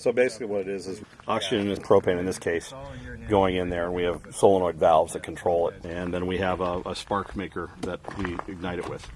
So basically, what it is is oxygen and propane in this case going in there, and we have solenoid valves that control it, and then we have a, a spark maker that we ignite it with.